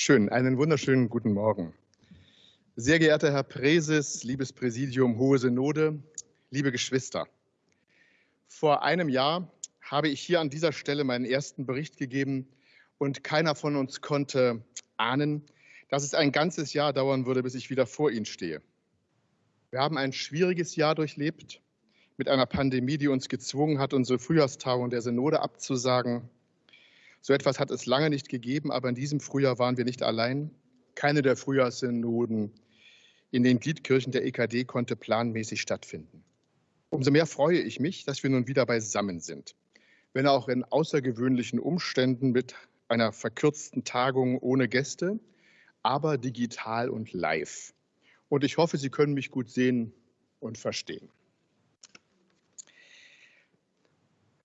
Schön, einen wunderschönen guten Morgen. Sehr geehrter Herr Präses, liebes Präsidium, Hohe Synode, liebe Geschwister. Vor einem Jahr habe ich hier an dieser Stelle meinen ersten Bericht gegeben und keiner von uns konnte ahnen, dass es ein ganzes Jahr dauern würde, bis ich wieder vor Ihnen stehe. Wir haben ein schwieriges Jahr durchlebt mit einer Pandemie, die uns gezwungen hat, unsere Frühjahrstagung der Synode abzusagen so etwas hat es lange nicht gegeben, aber in diesem Frühjahr waren wir nicht allein. Keine der Frühjahrssynoden in den Gliedkirchen der EKD konnte planmäßig stattfinden. Umso mehr freue ich mich, dass wir nun wieder beisammen sind, wenn auch in außergewöhnlichen Umständen mit einer verkürzten Tagung ohne Gäste, aber digital und live. Und ich hoffe, Sie können mich gut sehen und verstehen.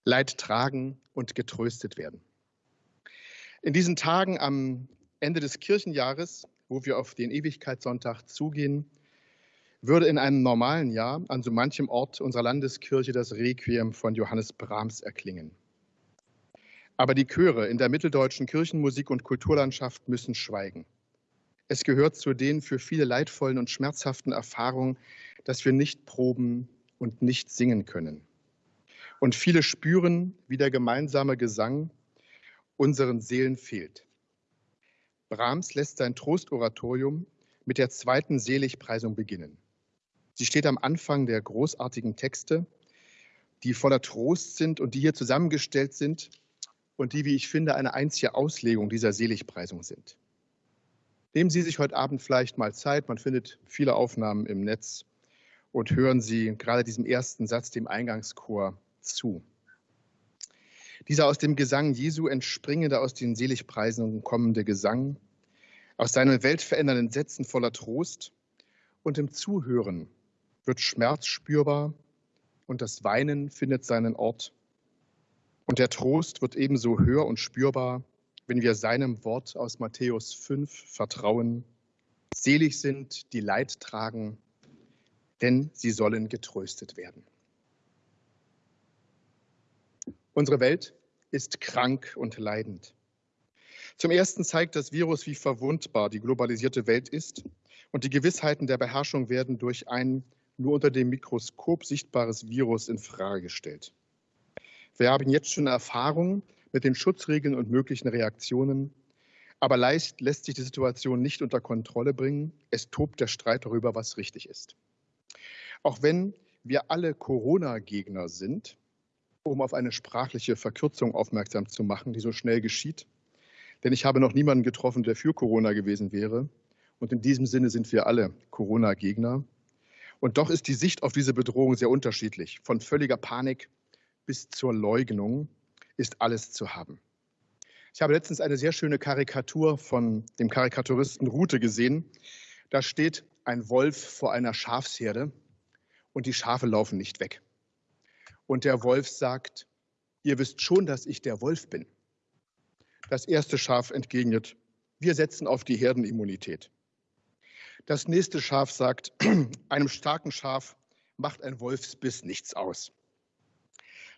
Leid tragen und getröstet werden. In diesen Tagen am Ende des Kirchenjahres, wo wir auf den Ewigkeitssonntag zugehen, würde in einem normalen Jahr an so manchem Ort unserer Landeskirche das Requiem von Johannes Brahms erklingen. Aber die Chöre in der mitteldeutschen Kirchenmusik- und Kulturlandschaft müssen schweigen. Es gehört zu den für viele leidvollen und schmerzhaften Erfahrungen, dass wir nicht proben und nicht singen können. Und viele spüren, wie der gemeinsame Gesang unseren Seelen fehlt. Brahms lässt sein Trostoratorium mit der zweiten Seligpreisung beginnen. Sie steht am Anfang der großartigen Texte, die voller Trost sind und die hier zusammengestellt sind und die, wie ich finde, eine einzige Auslegung dieser Seligpreisung sind. Nehmen Sie sich heute Abend vielleicht mal Zeit, man findet viele Aufnahmen im Netz und hören Sie gerade diesem ersten Satz, dem Eingangschor, zu. Dieser aus dem Gesang Jesu entspringende, aus den Seligpreisungen kommende Gesang, aus seinen weltverändernden Sätzen voller Trost und im Zuhören wird Schmerz spürbar und das Weinen findet seinen Ort. Und der Trost wird ebenso hör und spürbar, wenn wir seinem Wort aus Matthäus 5 vertrauen. Selig sind, die Leid tragen, denn sie sollen getröstet werden. Unsere Welt ist krank und leidend. Zum Ersten zeigt das Virus, wie verwundbar die globalisierte Welt ist und die Gewissheiten der Beherrschung werden durch ein nur unter dem Mikroskop sichtbares Virus in Frage gestellt. Wir haben jetzt schon Erfahrung mit den Schutzregeln und möglichen Reaktionen, aber leicht lässt sich die Situation nicht unter Kontrolle bringen. Es tobt der Streit darüber, was richtig ist. Auch wenn wir alle Corona-Gegner sind, um auf eine sprachliche Verkürzung aufmerksam zu machen, die so schnell geschieht. Denn ich habe noch niemanden getroffen, der für Corona gewesen wäre. Und in diesem Sinne sind wir alle Corona-Gegner. Und doch ist die Sicht auf diese Bedrohung sehr unterschiedlich. Von völliger Panik bis zur Leugnung ist alles zu haben. Ich habe letztens eine sehr schöne Karikatur von dem Karikaturisten Rute gesehen. Da steht ein Wolf vor einer Schafsherde und die Schafe laufen nicht weg. Und der Wolf sagt, ihr wisst schon, dass ich der Wolf bin. Das erste Schaf entgegnet, wir setzen auf die Herdenimmunität. Das nächste Schaf sagt, einem starken Schaf macht ein Wolfsbiss nichts aus.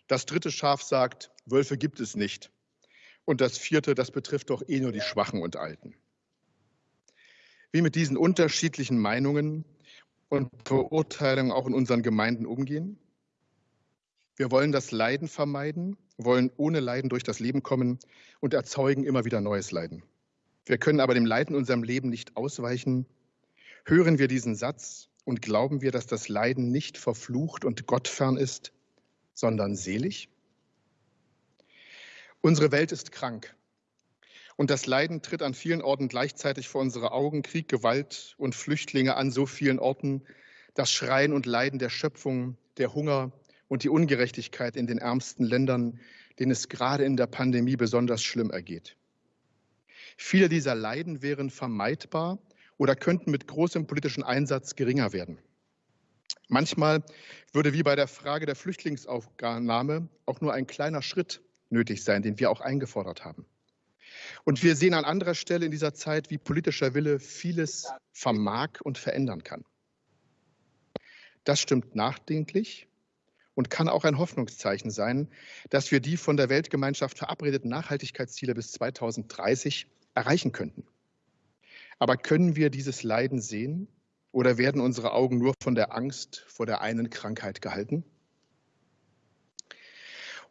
Das dritte Schaf sagt, Wölfe gibt es nicht. Und das vierte, das betrifft doch eh nur die Schwachen und Alten. Wie mit diesen unterschiedlichen Meinungen und Verurteilungen auch in unseren Gemeinden umgehen? Wir wollen das Leiden vermeiden, wollen ohne Leiden durch das Leben kommen und erzeugen immer wieder neues Leiden. Wir können aber dem Leiden in unserem Leben nicht ausweichen. Hören wir diesen Satz und glauben wir, dass das Leiden nicht verflucht und gottfern ist, sondern selig? Unsere Welt ist krank. Und das Leiden tritt an vielen Orten gleichzeitig vor unsere Augen. Krieg, Gewalt und Flüchtlinge an so vielen Orten. Das Schreien und Leiden der Schöpfung, der Hunger, und die Ungerechtigkeit in den ärmsten Ländern, denen es gerade in der Pandemie besonders schlimm ergeht. Viele dieser Leiden wären vermeidbar oder könnten mit großem politischen Einsatz geringer werden. Manchmal würde wie bei der Frage der Flüchtlingsaufnahme auch nur ein kleiner Schritt nötig sein, den wir auch eingefordert haben. Und wir sehen an anderer Stelle in dieser Zeit, wie politischer Wille vieles vermag und verändern kann. Das stimmt nachdenklich und kann auch ein Hoffnungszeichen sein, dass wir die von der Weltgemeinschaft verabredeten Nachhaltigkeitsziele bis 2030 erreichen könnten. Aber können wir dieses Leiden sehen oder werden unsere Augen nur von der Angst vor der einen Krankheit gehalten?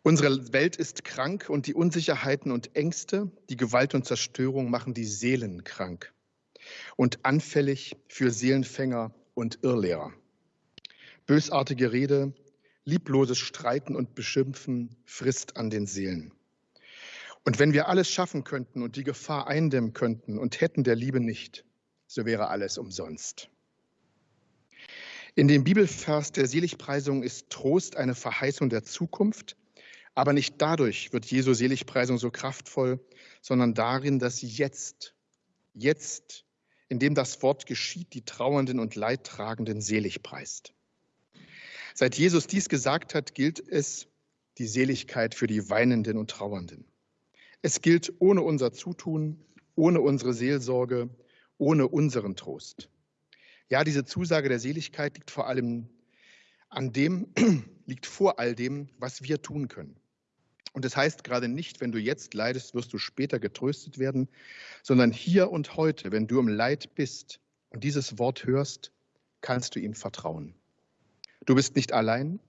Unsere Welt ist krank und die Unsicherheiten und Ängste, die Gewalt und Zerstörung machen die Seelen krank und anfällig für Seelenfänger und Irrlehrer. Bösartige Rede, liebloses Streiten und Beschimpfen frisst an den Seelen. Und wenn wir alles schaffen könnten und die Gefahr eindämmen könnten und hätten der Liebe nicht, so wäre alles umsonst. In dem Bibelvers der Seligpreisung ist Trost eine Verheißung der Zukunft, aber nicht dadurch wird Jesu Seligpreisung so kraftvoll, sondern darin, dass sie jetzt, jetzt, indem das Wort geschieht, die Trauernden und Leidtragenden selig preist. Seit Jesus dies gesagt hat, gilt es die Seligkeit für die Weinenden und Trauernden. Es gilt ohne unser Zutun, ohne unsere Seelsorge, ohne unseren Trost. Ja, diese Zusage der Seligkeit liegt vor allem an dem, liegt vor all dem, was wir tun können. Und das heißt gerade nicht, wenn du jetzt leidest, wirst du später getröstet werden, sondern hier und heute, wenn du im Leid bist und dieses Wort hörst, kannst du ihm vertrauen. Du bist nicht allein.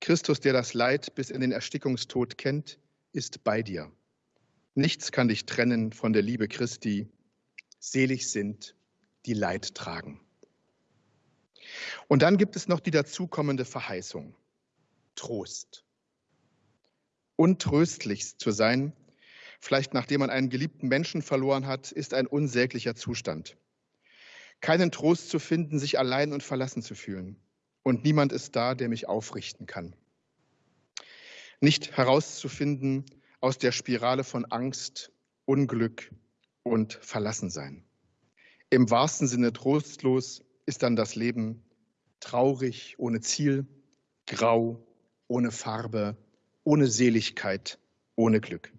Christus, der das Leid bis in den Erstickungstod kennt, ist bei dir. Nichts kann dich trennen von der Liebe Christi. Selig sind, die Leid tragen. Und dann gibt es noch die dazukommende Verheißung. Trost untröstlich zu sein, vielleicht nachdem man einen geliebten Menschen verloren hat, ist ein unsäglicher Zustand. Keinen Trost zu finden, sich allein und verlassen zu fühlen. Und niemand ist da, der mich aufrichten kann. Nicht herauszufinden aus der Spirale von Angst, Unglück und Verlassensein. Im wahrsten Sinne trostlos ist dann das Leben traurig, ohne Ziel, grau, ohne Farbe, ohne Seligkeit, ohne Glück.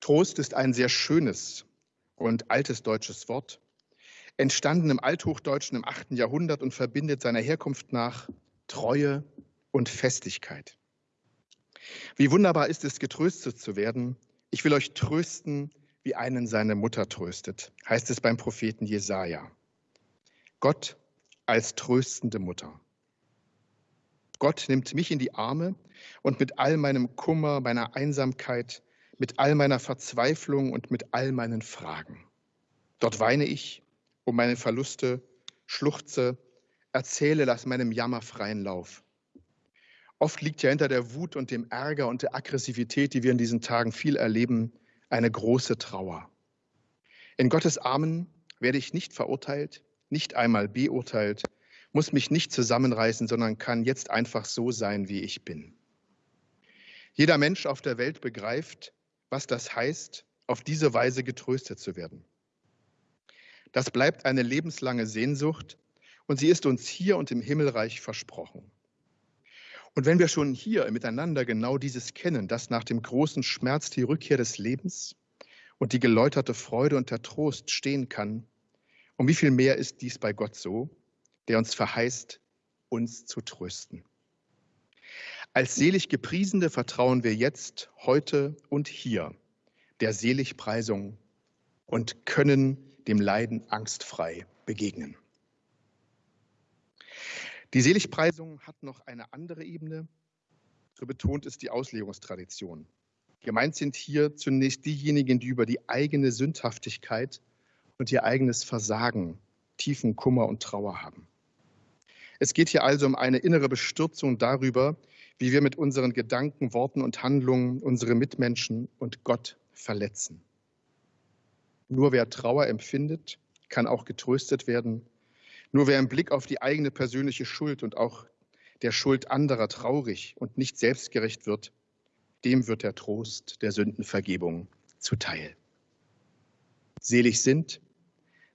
Trost ist ein sehr schönes und altes deutsches Wort, entstanden im Althochdeutschen im 8. Jahrhundert und verbindet seiner Herkunft nach Treue und Festigkeit. Wie wunderbar ist es, getröstet zu werden. Ich will euch trösten, wie einen seine Mutter tröstet, heißt es beim Propheten Jesaja. Gott als tröstende Mutter. Gott nimmt mich in die Arme und mit all meinem Kummer, meiner Einsamkeit, mit all meiner Verzweiflung und mit all meinen Fragen. Dort weine ich um meine Verluste, schluchze, erzähle, lass meinem Jammer freien Lauf. Oft liegt ja hinter der Wut und dem Ärger und der Aggressivität, die wir in diesen Tagen viel erleben, eine große Trauer. In Gottes Armen werde ich nicht verurteilt, nicht einmal beurteilt, muss mich nicht zusammenreißen, sondern kann jetzt einfach so sein, wie ich bin. Jeder Mensch auf der Welt begreift, was das heißt, auf diese Weise getröstet zu werden. Das bleibt eine lebenslange Sehnsucht und sie ist uns hier und im Himmelreich versprochen. Und wenn wir schon hier miteinander genau dieses kennen, dass nach dem großen Schmerz die Rückkehr des Lebens und die geläuterte Freude und der Trost stehen kann, um wie viel mehr ist dies bei Gott so? der uns verheißt, uns zu trösten. Als selig Gepriesene vertrauen wir jetzt, heute und hier der Seligpreisung und können dem Leiden angstfrei begegnen. Die Seligpreisung hat noch eine andere Ebene, so betont es die Auslegungstradition. Gemeint sind hier zunächst diejenigen, die über die eigene Sündhaftigkeit und ihr eigenes Versagen tiefen Kummer und Trauer haben. Es geht hier also um eine innere Bestürzung darüber, wie wir mit unseren Gedanken, Worten und Handlungen unsere Mitmenschen und Gott verletzen. Nur wer Trauer empfindet, kann auch getröstet werden. Nur wer im Blick auf die eigene persönliche Schuld und auch der Schuld anderer traurig und nicht selbstgerecht wird, dem wird der Trost der Sündenvergebung zuteil. Selig sind,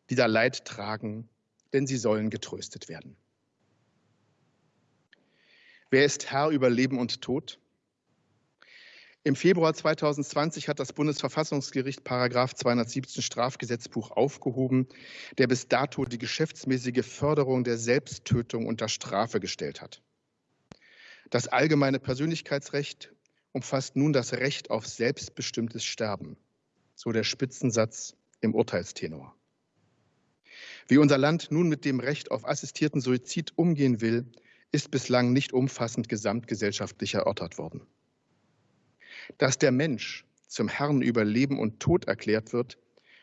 die da Leid tragen, denn sie sollen getröstet werden. Wer ist Herr über Leben und Tod? Im Februar 2020 hat das Bundesverfassungsgericht Paragraph 217 Strafgesetzbuch aufgehoben, der bis dato die geschäftsmäßige Förderung der Selbsttötung unter Strafe gestellt hat. Das allgemeine Persönlichkeitsrecht umfasst nun das Recht auf selbstbestimmtes Sterben, so der Spitzensatz im Urteilstenor. Wie unser Land nun mit dem Recht auf assistierten Suizid umgehen will, ist bislang nicht umfassend gesamtgesellschaftlich erörtert worden. Dass der Mensch zum Herrn über Leben und Tod erklärt wird,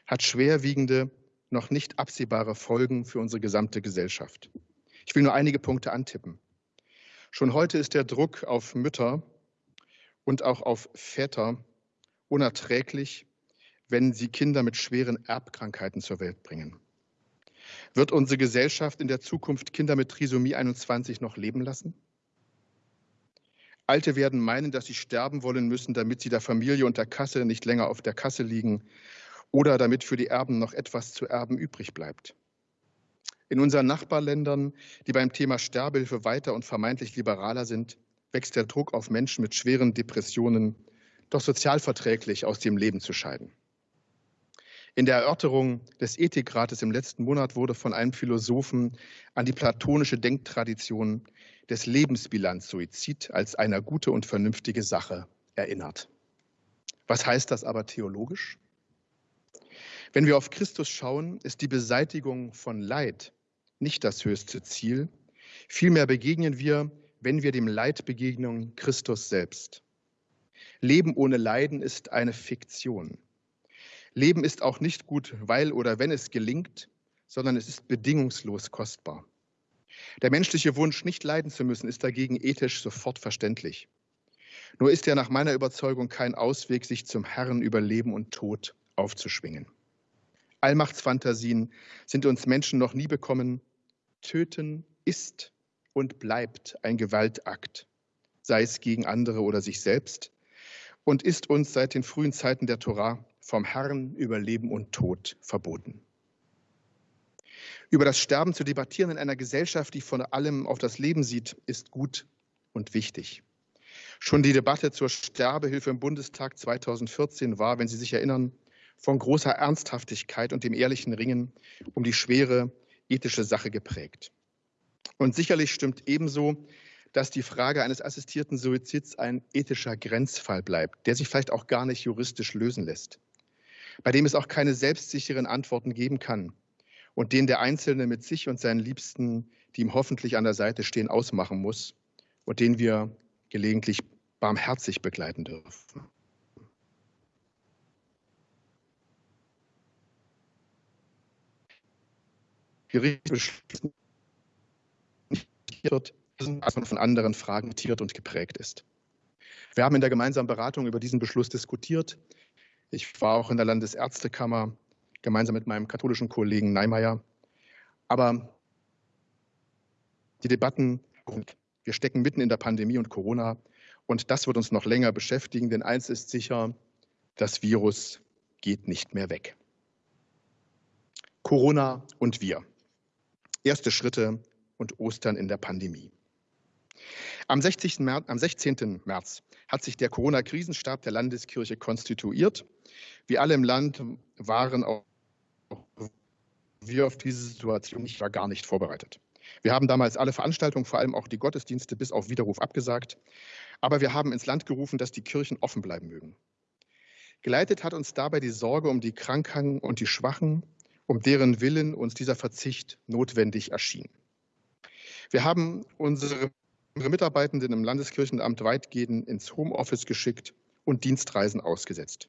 hat schwerwiegende, noch nicht absehbare Folgen für unsere gesamte Gesellschaft. Ich will nur einige Punkte antippen. Schon heute ist der Druck auf Mütter und auch auf Väter unerträglich, wenn sie Kinder mit schweren Erbkrankheiten zur Welt bringen. Wird unsere Gesellschaft in der Zukunft Kinder mit Trisomie 21 noch leben lassen? Alte werden meinen, dass sie sterben wollen müssen, damit sie der Familie und der Kasse nicht länger auf der Kasse liegen oder damit für die Erben noch etwas zu erben übrig bleibt. In unseren Nachbarländern, die beim Thema Sterbehilfe weiter und vermeintlich liberaler sind, wächst der Druck auf Menschen mit schweren Depressionen, doch sozialverträglich aus dem Leben zu scheiden. In der Erörterung des Ethikrates im letzten Monat wurde von einem Philosophen an die platonische Denktradition des Lebensbilanz-Suizid als eine gute und vernünftige Sache erinnert. Was heißt das aber theologisch? Wenn wir auf Christus schauen, ist die Beseitigung von Leid nicht das höchste Ziel. Vielmehr begegnen wir, wenn wir dem Leid begegnen, Christus selbst. Leben ohne Leiden ist eine Fiktion. Leben ist auch nicht gut, weil oder wenn es gelingt, sondern es ist bedingungslos kostbar. Der menschliche Wunsch, nicht leiden zu müssen, ist dagegen ethisch sofort verständlich. Nur ist er nach meiner Überzeugung kein Ausweg, sich zum Herrn über Leben und Tod aufzuschwingen. Allmachtsfantasien sind uns Menschen noch nie bekommen. Töten ist und bleibt ein Gewaltakt, sei es gegen andere oder sich selbst, und ist uns seit den frühen Zeiten der Torah vom Herrn über Leben und Tod verboten. Über das Sterben zu debattieren in einer Gesellschaft, die von allem auf das Leben sieht, ist gut und wichtig. Schon die Debatte zur Sterbehilfe im Bundestag 2014 war, wenn Sie sich erinnern, von großer Ernsthaftigkeit und dem ehrlichen Ringen um die schwere ethische Sache geprägt. Und sicherlich stimmt ebenso, dass die Frage eines assistierten Suizids ein ethischer Grenzfall bleibt, der sich vielleicht auch gar nicht juristisch lösen lässt bei dem es auch keine selbstsicheren Antworten geben kann und den der Einzelne mit sich und seinen Liebsten, die ihm hoffentlich an der Seite stehen, ausmachen muss und den wir gelegentlich barmherzig begleiten dürfen. Von anderen Fragen tiert und geprägt ist. Wir haben in der gemeinsamen Beratung über diesen Beschluss diskutiert. Ich war auch in der Landesärztekammer gemeinsam mit meinem katholischen Kollegen Neimeyer. Aber die Debatten, wir stecken mitten in der Pandemie und Corona und das wird uns noch länger beschäftigen, denn eins ist sicher, das Virus geht nicht mehr weg. Corona und wir. Erste Schritte und Ostern in der Pandemie. Am 16. März, am 16. März hat sich der Corona-Krisenstab der Landeskirche konstituiert. Wir alle im Land waren auch wir auf diese Situation nicht, war gar nicht vorbereitet. Wir haben damals alle Veranstaltungen, vor allem auch die Gottesdienste, bis auf Widerruf abgesagt. Aber wir haben ins Land gerufen, dass die Kirchen offen bleiben mögen. Geleitet hat uns dabei die Sorge um die Kranken und die Schwachen, um deren Willen uns dieser Verzicht notwendig erschien. Wir haben unsere Mitarbeitenden im Landeskirchenamt weitgehend ins Homeoffice geschickt und Dienstreisen ausgesetzt.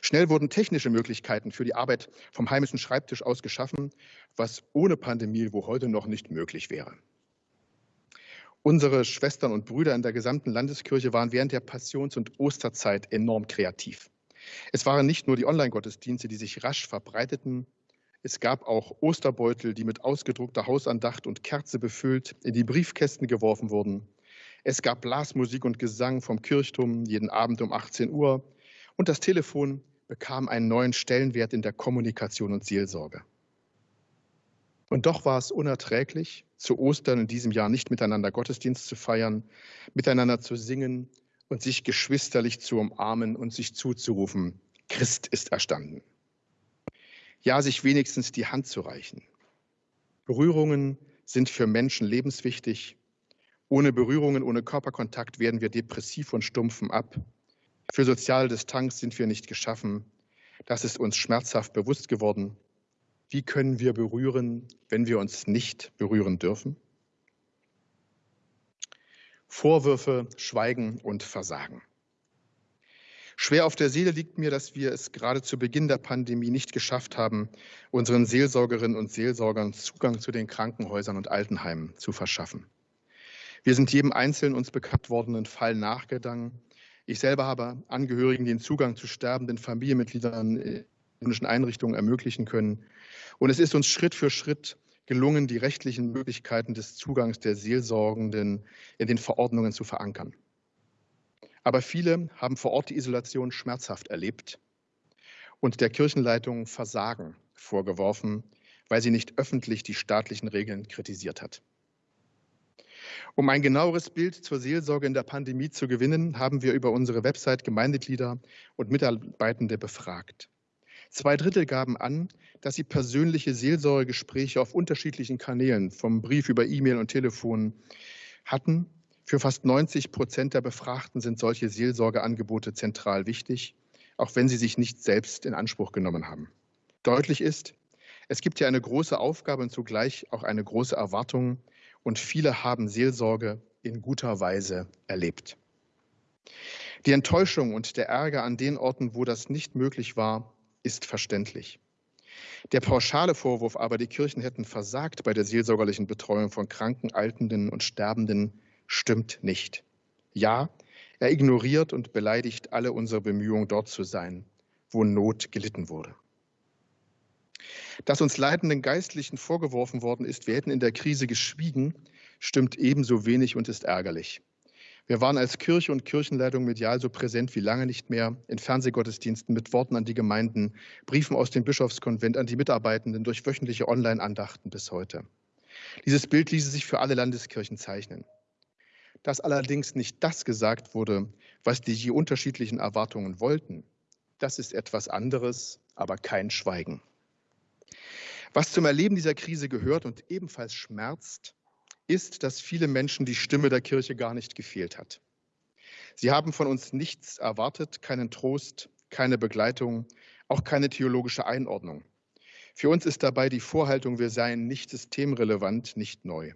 Schnell wurden technische Möglichkeiten für die Arbeit vom heimischen Schreibtisch aus geschaffen, was ohne Pandemie wo heute noch nicht möglich wäre. Unsere Schwestern und Brüder in der gesamten Landeskirche waren während der Passions- und Osterzeit enorm kreativ. Es waren nicht nur die Online-Gottesdienste, die sich rasch verbreiteten, es gab auch Osterbeutel, die mit ausgedruckter Hausandacht und Kerze befüllt in die Briefkästen geworfen wurden. Es gab Blasmusik und Gesang vom Kirchturm jeden Abend um 18 Uhr. Und das Telefon bekam einen neuen Stellenwert in der Kommunikation und Seelsorge. Und doch war es unerträglich, zu Ostern in diesem Jahr nicht miteinander Gottesdienst zu feiern, miteinander zu singen und sich geschwisterlich zu umarmen und sich zuzurufen, Christ ist erstanden ja sich wenigstens die Hand zu reichen. Berührungen sind für Menschen lebenswichtig. Ohne Berührungen, ohne Körperkontakt werden wir depressiv und stumpfen ab. Für soziale Distanz sind wir nicht geschaffen. Das ist uns schmerzhaft bewusst geworden. Wie können wir berühren, wenn wir uns nicht berühren dürfen? Vorwürfe, Schweigen und Versagen. Schwer auf der Seele liegt mir, dass wir es gerade zu Beginn der Pandemie nicht geschafft haben, unseren Seelsorgerinnen und Seelsorgern Zugang zu den Krankenhäusern und Altenheimen zu verschaffen. Wir sind jedem einzelnen uns bekannt wordenen Fall nachgegangen. Ich selber habe Angehörigen den Zugang zu sterbenden Familienmitgliedern in medizinischen Einrichtungen ermöglichen können. Und es ist uns Schritt für Schritt gelungen, die rechtlichen Möglichkeiten des Zugangs der Seelsorgenden in den Verordnungen zu verankern. Aber viele haben vor Ort die Isolation schmerzhaft erlebt und der Kirchenleitung Versagen vorgeworfen, weil sie nicht öffentlich die staatlichen Regeln kritisiert hat. Um ein genaueres Bild zur Seelsorge in der Pandemie zu gewinnen, haben wir über unsere Website Gemeindeglieder und Mitarbeitende befragt. Zwei Drittel gaben an, dass sie persönliche Seelsorgegespräche auf unterschiedlichen Kanälen, vom Brief über E-Mail und Telefon, hatten für fast 90 Prozent der Befragten sind solche Seelsorgeangebote zentral wichtig, auch wenn sie sich nicht selbst in Anspruch genommen haben. Deutlich ist, es gibt hier eine große Aufgabe und zugleich auch eine große Erwartung und viele haben Seelsorge in guter Weise erlebt. Die Enttäuschung und der Ärger an den Orten, wo das nicht möglich war, ist verständlich. Der pauschale Vorwurf aber, die Kirchen hätten versagt bei der seelsorgerlichen Betreuung von Kranken, Altenden und Sterbenden, stimmt nicht. Ja, er ignoriert und beleidigt alle unsere Bemühungen, dort zu sein, wo Not gelitten wurde. Dass uns leitenden Geistlichen vorgeworfen worden ist, wir hätten in der Krise geschwiegen, stimmt ebenso wenig und ist ärgerlich. Wir waren als Kirche und Kirchenleitung medial so präsent wie lange nicht mehr in Fernsehgottesdiensten mit Worten an die Gemeinden, Briefen aus dem Bischofskonvent an die Mitarbeitenden durch wöchentliche Online-Andachten bis heute. Dieses Bild ließe sich für alle Landeskirchen zeichnen dass allerdings nicht das gesagt wurde, was die je unterschiedlichen Erwartungen wollten. Das ist etwas anderes, aber kein Schweigen. Was zum Erleben dieser Krise gehört und ebenfalls schmerzt, ist, dass viele Menschen die Stimme der Kirche gar nicht gefehlt hat. Sie haben von uns nichts erwartet, keinen Trost, keine Begleitung, auch keine theologische Einordnung. Für uns ist dabei die Vorhaltung, wir seien nicht systemrelevant, nicht neu.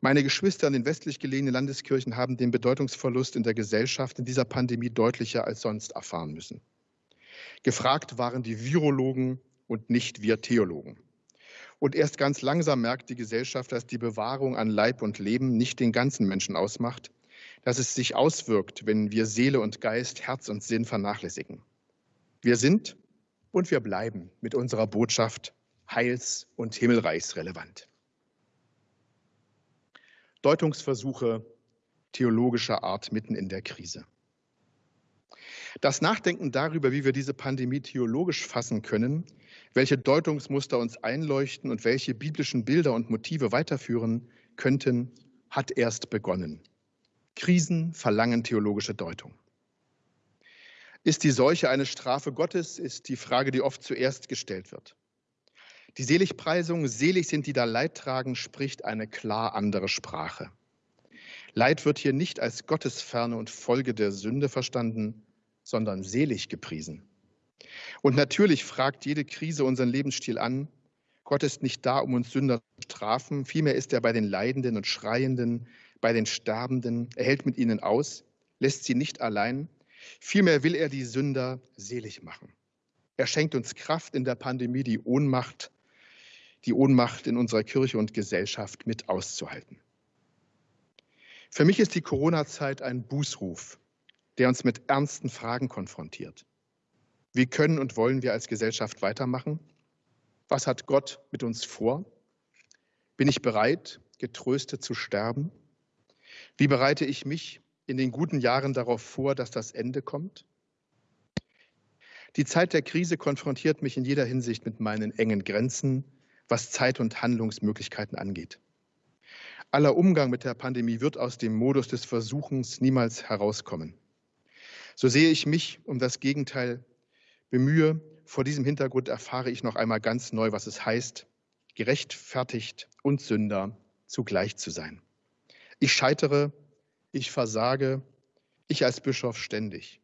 Meine Geschwister in den westlich gelegenen Landeskirchen haben den Bedeutungsverlust in der Gesellschaft in dieser Pandemie deutlicher als sonst erfahren müssen. Gefragt waren die Virologen und nicht wir Theologen. Und erst ganz langsam merkt die Gesellschaft, dass die Bewahrung an Leib und Leben nicht den ganzen Menschen ausmacht, dass es sich auswirkt, wenn wir Seele und Geist, Herz und Sinn vernachlässigen. Wir sind und wir bleiben mit unserer Botschaft heils- und himmelreichsrelevant. Deutungsversuche theologischer Art mitten in der Krise. Das Nachdenken darüber, wie wir diese Pandemie theologisch fassen können, welche Deutungsmuster uns einleuchten und welche biblischen Bilder und Motive weiterführen könnten, hat erst begonnen. Krisen verlangen theologische Deutung. Ist die Seuche eine Strafe Gottes, ist die Frage, die oft zuerst gestellt wird. Die Seligpreisung, selig sind die da Leid tragen, spricht eine klar andere Sprache. Leid wird hier nicht als Gottesferne und Folge der Sünde verstanden, sondern selig gepriesen. Und natürlich fragt jede Krise unseren Lebensstil an. Gott ist nicht da, um uns Sünder zu strafen, vielmehr ist er bei den Leidenden und Schreienden, bei den Sterbenden, er hält mit ihnen aus, lässt sie nicht allein, vielmehr will er die Sünder selig machen. Er schenkt uns Kraft in der Pandemie, die Ohnmacht die Ohnmacht in unserer Kirche und Gesellschaft mit auszuhalten. Für mich ist die Corona-Zeit ein Bußruf, der uns mit ernsten Fragen konfrontiert. Wie können und wollen wir als Gesellschaft weitermachen? Was hat Gott mit uns vor? Bin ich bereit, getröstet zu sterben? Wie bereite ich mich in den guten Jahren darauf vor, dass das Ende kommt? Die Zeit der Krise konfrontiert mich in jeder Hinsicht mit meinen engen Grenzen, was Zeit und Handlungsmöglichkeiten angeht. Aller Umgang mit der Pandemie wird aus dem Modus des Versuchens niemals herauskommen. So sehe ich mich um das Gegenteil bemühe. Vor diesem Hintergrund erfahre ich noch einmal ganz neu, was es heißt, gerechtfertigt und Sünder zugleich zu sein. Ich scheitere, ich versage, ich als Bischof ständig.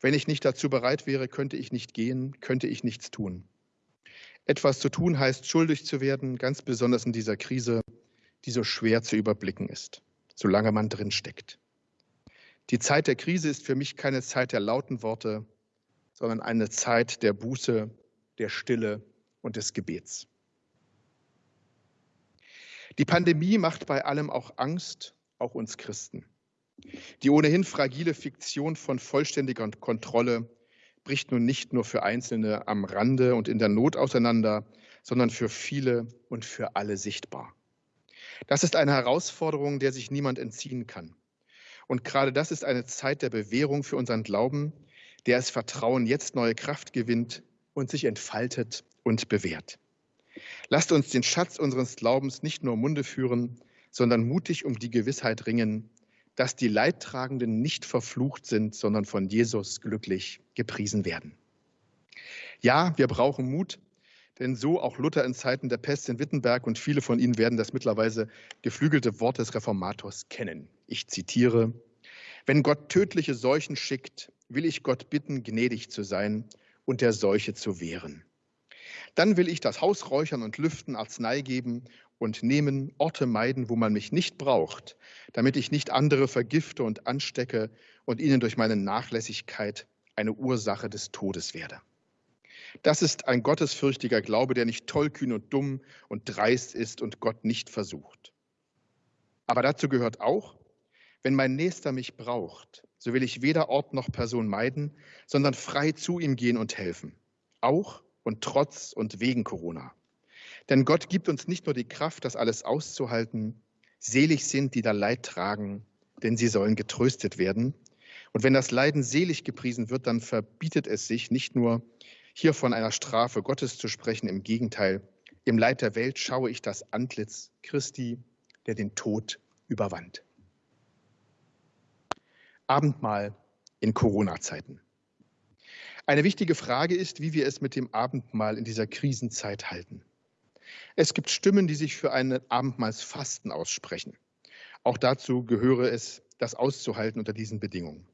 Wenn ich nicht dazu bereit wäre, könnte ich nicht gehen, könnte ich nichts tun. Etwas zu tun heißt, schuldig zu werden, ganz besonders in dieser Krise, die so schwer zu überblicken ist, solange man drin steckt. Die Zeit der Krise ist für mich keine Zeit der lauten Worte, sondern eine Zeit der Buße, der Stille und des Gebets. Die Pandemie macht bei allem auch Angst, auch uns Christen. Die ohnehin fragile Fiktion von vollständiger Kontrolle bricht nun nicht nur für Einzelne am Rande und in der Not auseinander, sondern für viele und für alle sichtbar. Das ist eine Herausforderung, der sich niemand entziehen kann. Und gerade das ist eine Zeit der Bewährung für unseren Glauben, der das Vertrauen jetzt neue Kraft gewinnt und sich entfaltet und bewährt. Lasst uns den Schatz unseres Glaubens nicht nur im Munde führen, sondern mutig um die Gewissheit ringen, dass die Leidtragenden nicht verflucht sind, sondern von Jesus glücklich gepriesen werden. Ja, wir brauchen Mut, denn so auch Luther in Zeiten der Pest in Wittenberg und viele von Ihnen werden das mittlerweile geflügelte Wort des Reformators kennen. Ich zitiere, wenn Gott tödliche Seuchen schickt, will ich Gott bitten, gnädig zu sein und der Seuche zu wehren. Dann will ich das Haus räuchern und lüften, Arznei geben und nehmen, Orte meiden, wo man mich nicht braucht, damit ich nicht andere vergifte und anstecke und ihnen durch meine Nachlässigkeit eine Ursache des Todes werde. Das ist ein gottesfürchtiger Glaube, der nicht tollkühn und dumm und dreist ist und Gott nicht versucht. Aber dazu gehört auch, wenn mein Nächster mich braucht, so will ich weder Ort noch Person meiden, sondern frei zu ihm gehen und helfen. Auch und trotz und wegen Corona. Denn Gott gibt uns nicht nur die Kraft, das alles auszuhalten. Selig sind, die da Leid tragen, denn sie sollen getröstet werden. Und wenn das Leiden selig gepriesen wird, dann verbietet es sich nicht nur, hier von einer Strafe Gottes zu sprechen. Im Gegenteil, im Leid der Welt schaue ich das Antlitz Christi, der den Tod überwand. Abendmahl in Corona-Zeiten. Eine wichtige Frage ist, wie wir es mit dem Abendmahl in dieser Krisenzeit halten. Es gibt Stimmen, die sich für ein Abendmahlsfasten aussprechen. Auch dazu gehöre es, das auszuhalten unter diesen Bedingungen.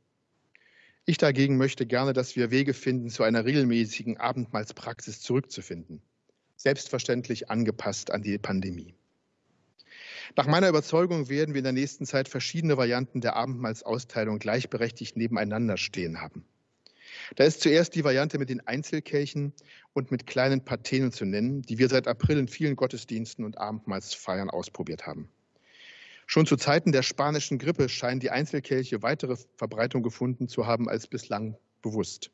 Ich dagegen möchte gerne, dass wir Wege finden, zu einer regelmäßigen Abendmahlspraxis zurückzufinden, selbstverständlich angepasst an die Pandemie. Nach meiner Überzeugung werden wir in der nächsten Zeit verschiedene Varianten der Abendmahlsausteilung gleichberechtigt nebeneinander stehen haben. Da ist zuerst die Variante mit den Einzelkelchen und mit kleinen Patenen zu nennen, die wir seit April in vielen Gottesdiensten und Abendmahlsfeiern ausprobiert haben. Schon zu Zeiten der spanischen Grippe scheinen die Einzelkelche weitere Verbreitung gefunden zu haben als bislang bewusst.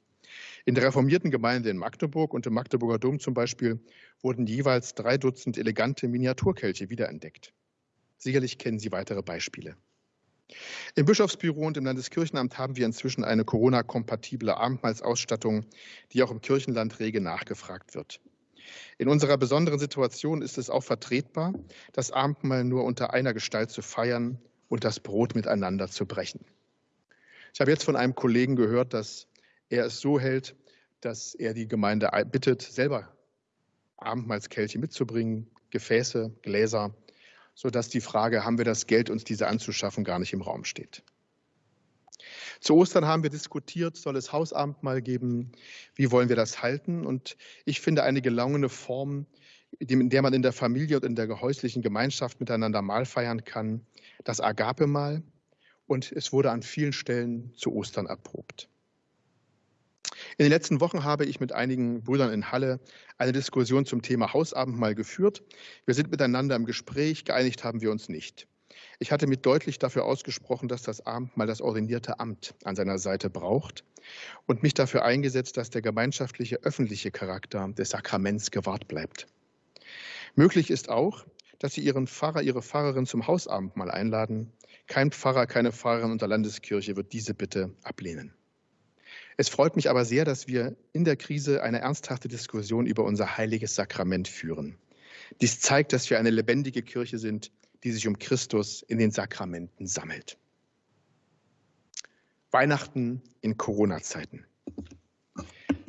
In der reformierten Gemeinde in Magdeburg und im Magdeburger Dom zum Beispiel wurden jeweils drei Dutzend elegante Miniaturkelche wiederentdeckt. Sicherlich kennen Sie weitere Beispiele. Im Bischofsbüro und im Landeskirchenamt haben wir inzwischen eine Corona-kompatible Abendmahlsausstattung, die auch im Kirchenland rege nachgefragt wird. In unserer besonderen Situation ist es auch vertretbar, das Abendmahl nur unter einer Gestalt zu feiern und das Brot miteinander zu brechen. Ich habe jetzt von einem Kollegen gehört, dass er es so hält, dass er die Gemeinde bittet, selber Abendmahlskelche mitzubringen, Gefäße, Gläser sodass die Frage, haben wir das Geld, uns diese anzuschaffen, gar nicht im Raum steht. Zu Ostern haben wir diskutiert, soll es Hausabendmahl geben? Wie wollen wir das halten? Und ich finde eine gelungene Form, in der man in der Familie und in der häuslichen Gemeinschaft miteinander Mahl feiern kann, das Agape-Mahl. Und es wurde an vielen Stellen zu Ostern erprobt. In den letzten Wochen habe ich mit einigen Brüdern in Halle eine Diskussion zum Thema Hausabendmahl geführt. Wir sind miteinander im Gespräch, geeinigt haben wir uns nicht. Ich hatte mit deutlich dafür ausgesprochen, dass das Abendmahl das ordinierte Amt an seiner Seite braucht und mich dafür eingesetzt, dass der gemeinschaftliche öffentliche Charakter des Sakraments gewahrt bleibt. Möglich ist auch, dass Sie Ihren Pfarrer, Ihre Pfarrerin zum Hausabendmahl einladen. Kein Pfarrer, keine Pfarrerin unter Landeskirche wird diese Bitte ablehnen. Es freut mich aber sehr, dass wir in der Krise eine ernsthafte Diskussion über unser heiliges Sakrament führen. Dies zeigt, dass wir eine lebendige Kirche sind, die sich um Christus in den Sakramenten sammelt. Weihnachten in Corona-Zeiten.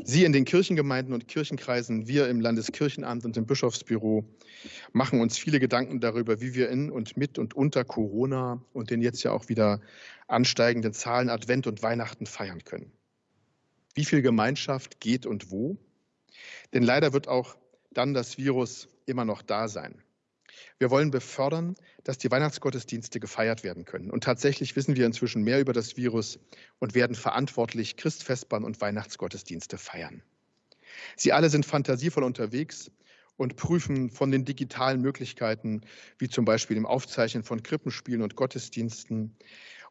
Sie in den Kirchengemeinden und Kirchenkreisen, wir im Landeskirchenamt und im Bischofsbüro machen uns viele Gedanken darüber, wie wir in und mit und unter Corona und den jetzt ja auch wieder ansteigenden Zahlen Advent und Weihnachten feiern können. Wie viel Gemeinschaft geht und wo? Denn leider wird auch dann das Virus immer noch da sein. Wir wollen befördern, dass die Weihnachtsgottesdienste gefeiert werden können. Und tatsächlich wissen wir inzwischen mehr über das Virus und werden verantwortlich Christfestbahn und Weihnachtsgottesdienste feiern. Sie alle sind fantasievoll unterwegs und prüfen von den digitalen Möglichkeiten, wie zum Beispiel im Aufzeichnen von Krippenspielen und Gottesdiensten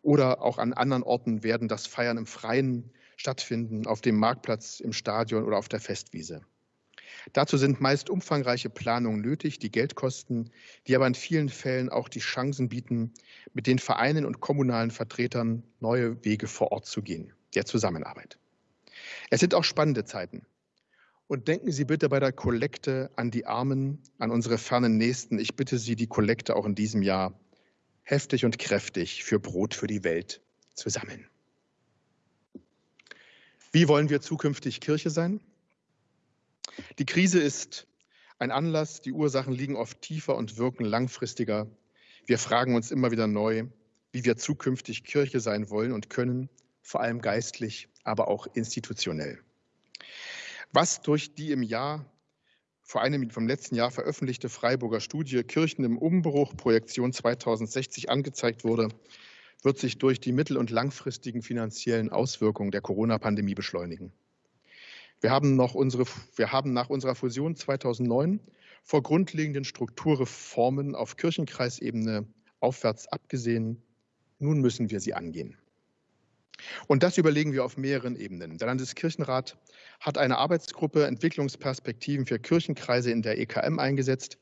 oder auch an anderen Orten werden das Feiern im Freien stattfinden, auf dem Marktplatz, im Stadion oder auf der Festwiese. Dazu sind meist umfangreiche Planungen nötig, die Geld kosten, die aber in vielen Fällen auch die Chancen bieten, mit den Vereinen und kommunalen Vertretern neue Wege vor Ort zu gehen, der Zusammenarbeit. Es sind auch spannende Zeiten. Und denken Sie bitte bei der Kollekte an die Armen, an unsere fernen Nächsten. Ich bitte Sie, die Kollekte auch in diesem Jahr heftig und kräftig für Brot für die Welt zu sammeln. Wie wollen wir zukünftig Kirche sein? Die Krise ist ein Anlass, die Ursachen liegen oft tiefer und wirken langfristiger. Wir fragen uns immer wieder neu, wie wir zukünftig Kirche sein wollen und können, vor allem geistlich, aber auch institutionell. Was durch die im Jahr, vor einem vom letzten Jahr veröffentlichte Freiburger Studie Kirchen im Umbruch Projektion 2060 angezeigt wurde, wird sich durch die mittel- und langfristigen finanziellen Auswirkungen der Corona-Pandemie beschleunigen. Wir haben, noch unsere, wir haben nach unserer Fusion 2009 vor grundlegenden Strukturreformen auf Kirchenkreisebene aufwärts abgesehen. Nun müssen wir sie angehen. Und das überlegen wir auf mehreren Ebenen. Der Landeskirchenrat hat eine Arbeitsgruppe Entwicklungsperspektiven für Kirchenkreise in der EKM eingesetzt,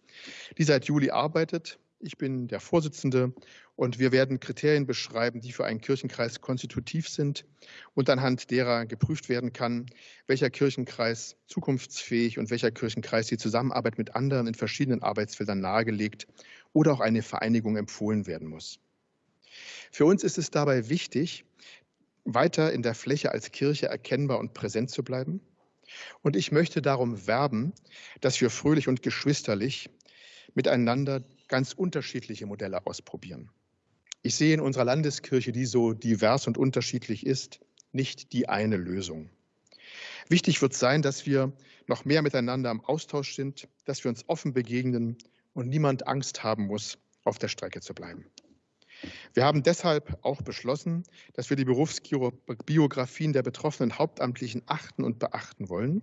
die seit Juli arbeitet. Ich bin der Vorsitzende und wir werden Kriterien beschreiben, die für einen Kirchenkreis konstitutiv sind und anhand derer geprüft werden kann, welcher Kirchenkreis zukunftsfähig und welcher Kirchenkreis die Zusammenarbeit mit anderen in verschiedenen Arbeitsfeldern nahegelegt oder auch eine Vereinigung empfohlen werden muss. Für uns ist es dabei wichtig, weiter in der Fläche als Kirche erkennbar und präsent zu bleiben. Und ich möchte darum werben, dass wir fröhlich und geschwisterlich miteinander ganz unterschiedliche Modelle ausprobieren. Ich sehe in unserer Landeskirche, die so divers und unterschiedlich ist, nicht die eine Lösung. Wichtig wird sein, dass wir noch mehr miteinander im Austausch sind, dass wir uns offen begegnen und niemand Angst haben muss, auf der Strecke zu bleiben. Wir haben deshalb auch beschlossen, dass wir die Berufsbiografien der betroffenen Hauptamtlichen achten und beachten wollen,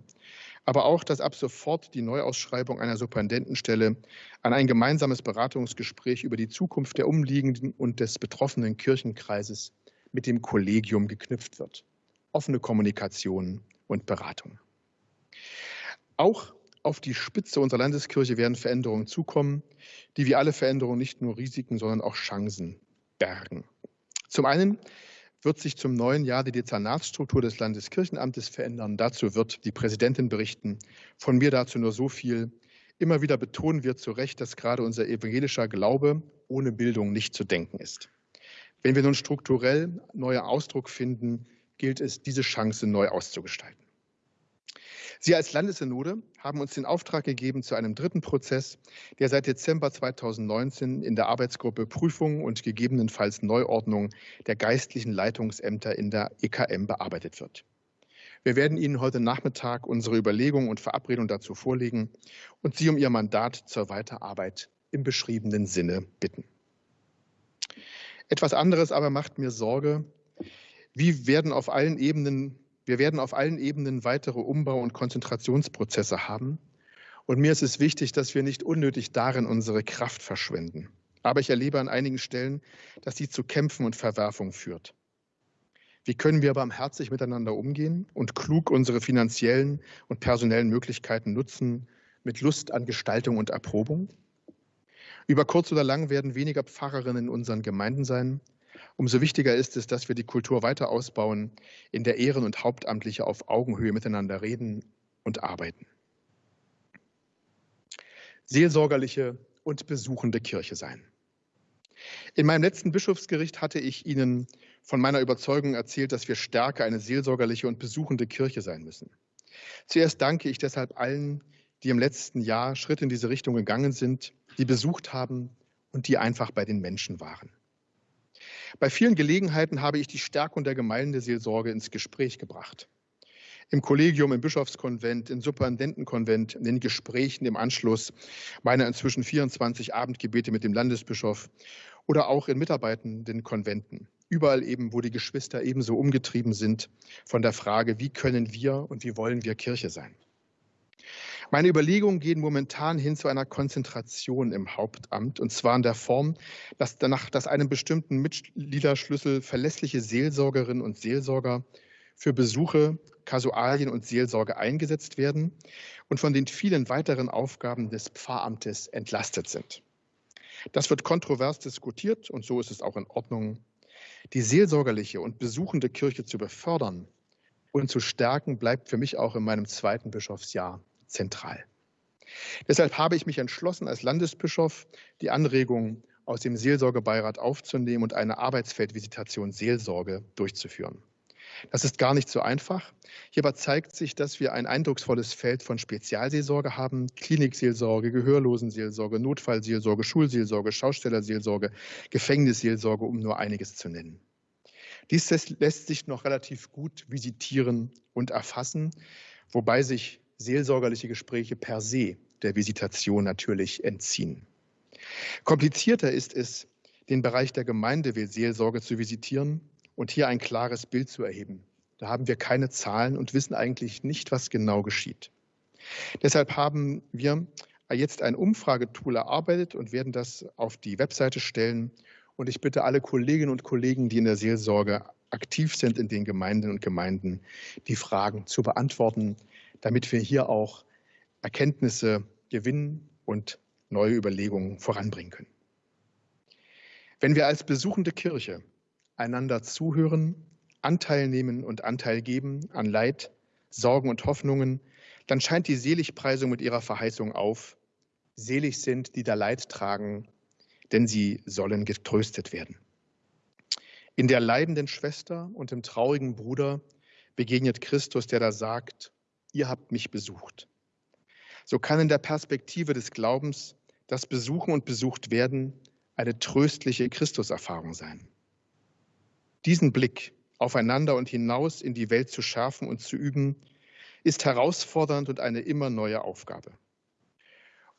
aber auch, dass ab sofort die Neuausschreibung einer Superintendenstelle an ein gemeinsames Beratungsgespräch über die Zukunft der umliegenden und des betroffenen Kirchenkreises mit dem Kollegium geknüpft wird. Offene Kommunikation und Beratung. Auch auf die Spitze unserer Landeskirche werden Veränderungen zukommen, die wie alle Veränderungen nicht nur Risiken, sondern auch Chancen bergen. Zum einen wird sich zum neuen Jahr die Dezernatsstruktur des Landeskirchenamtes verändern. Dazu wird die Präsidentin berichten. Von mir dazu nur so viel. Immer wieder betonen wir zu Recht, dass gerade unser evangelischer Glaube ohne Bildung nicht zu denken ist. Wenn wir nun strukturell neue Ausdruck finden, gilt es, diese Chance neu auszugestalten. Sie als Landessynode haben uns den Auftrag gegeben zu einem dritten Prozess, der seit Dezember 2019 in der Arbeitsgruppe Prüfung und gegebenenfalls Neuordnung der geistlichen Leitungsämter in der EKM bearbeitet wird. Wir werden Ihnen heute Nachmittag unsere Überlegungen und Verabredungen dazu vorlegen und Sie um Ihr Mandat zur Weiterarbeit im beschriebenen Sinne bitten. Etwas anderes aber macht mir Sorge. Wie werden auf allen Ebenen wir werden auf allen Ebenen weitere Umbau- und Konzentrationsprozesse haben. Und mir ist es wichtig, dass wir nicht unnötig darin unsere Kraft verschwenden. Aber ich erlebe an einigen Stellen, dass sie zu Kämpfen und Verwerfungen führt. Wie können wir barmherzig miteinander umgehen und klug unsere finanziellen und personellen Möglichkeiten nutzen, mit Lust an Gestaltung und Erprobung? Über kurz oder lang werden weniger Pfarrerinnen in unseren Gemeinden sein, Umso wichtiger ist es, dass wir die Kultur weiter ausbauen, in der Ehren- und Hauptamtliche auf Augenhöhe miteinander reden und arbeiten. Seelsorgerliche und besuchende Kirche sein. In meinem letzten Bischofsgericht hatte ich Ihnen von meiner Überzeugung erzählt, dass wir stärker eine seelsorgerliche und besuchende Kirche sein müssen. Zuerst danke ich deshalb allen, die im letzten Jahr Schritt in diese Richtung gegangen sind, die besucht haben und die einfach bei den Menschen waren. Bei vielen Gelegenheiten habe ich die Stärkung der Gemeindeseelsorge ins Gespräch gebracht. im Kollegium, im Bischofskonvent, im Superintendentenkonvent, in den Gesprächen im Anschluss meiner inzwischen 24 Abendgebete mit dem Landesbischof oder auch in mitarbeitenden Konventen. Überall eben, wo die Geschwister ebenso umgetrieben sind von der Frage, wie können wir und wie wollen wir Kirche sein. Meine Überlegungen gehen momentan hin zu einer Konzentration im Hauptamt, und zwar in der Form, dass danach, dass einem bestimmten Mitgliederschlüssel verlässliche Seelsorgerinnen und Seelsorger für Besuche, Kasualien und Seelsorge eingesetzt werden und von den vielen weiteren Aufgaben des Pfarramtes entlastet sind. Das wird kontrovers diskutiert und so ist es auch in Ordnung. Die seelsorgerliche und besuchende Kirche zu befördern und zu stärken, bleibt für mich auch in meinem zweiten Bischofsjahr zentral. Deshalb habe ich mich entschlossen, als Landesbischof die Anregung aus dem Seelsorgebeirat aufzunehmen und eine Arbeitsfeldvisitation Seelsorge durchzuführen. Das ist gar nicht so einfach. Hierbei zeigt sich, dass wir ein eindrucksvolles Feld von Spezialseelsorge haben. Klinikseelsorge, Gehörlosenseelsorge, Notfallseelsorge, Schulseelsorge, Schaustellerseelsorge, Gefängnisseelsorge, um nur einiges zu nennen. Dies lässt sich noch relativ gut visitieren und erfassen, wobei sich seelsorgerliche Gespräche per se der Visitation natürlich entziehen. Komplizierter ist es, den Bereich der Gemeindeseelsorge zu visitieren und hier ein klares Bild zu erheben. Da haben wir keine Zahlen und wissen eigentlich nicht, was genau geschieht. Deshalb haben wir jetzt ein Umfragetool erarbeitet und werden das auf die Webseite stellen. Und ich bitte alle Kolleginnen und Kollegen, die in der Seelsorge aktiv sind in den Gemeinden und Gemeinden, die Fragen zu beantworten, damit wir hier auch Erkenntnisse gewinnen und neue Überlegungen voranbringen können. Wenn wir als besuchende Kirche einander zuhören, Anteil nehmen und Anteil geben an Leid, Sorgen und Hoffnungen, dann scheint die Seligpreisung mit ihrer Verheißung auf. Selig sind, die da Leid tragen, denn sie sollen getröstet werden. In der leidenden Schwester und im traurigen Bruder begegnet Christus, der da sagt, ihr habt mich besucht. So kann in der Perspektive des Glaubens das Besuchen und besucht werden eine tröstliche Christuserfahrung sein. Diesen Blick aufeinander und hinaus in die Welt zu schärfen und zu üben, ist herausfordernd und eine immer neue Aufgabe.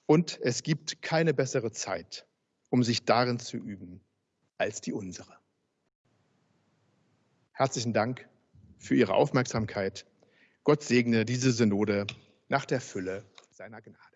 Und es gibt keine bessere Zeit, um sich darin zu üben, als die unsere. Herzlichen Dank für Ihre Aufmerksamkeit. Gott segne diese Synode nach der Fülle seiner Gnade.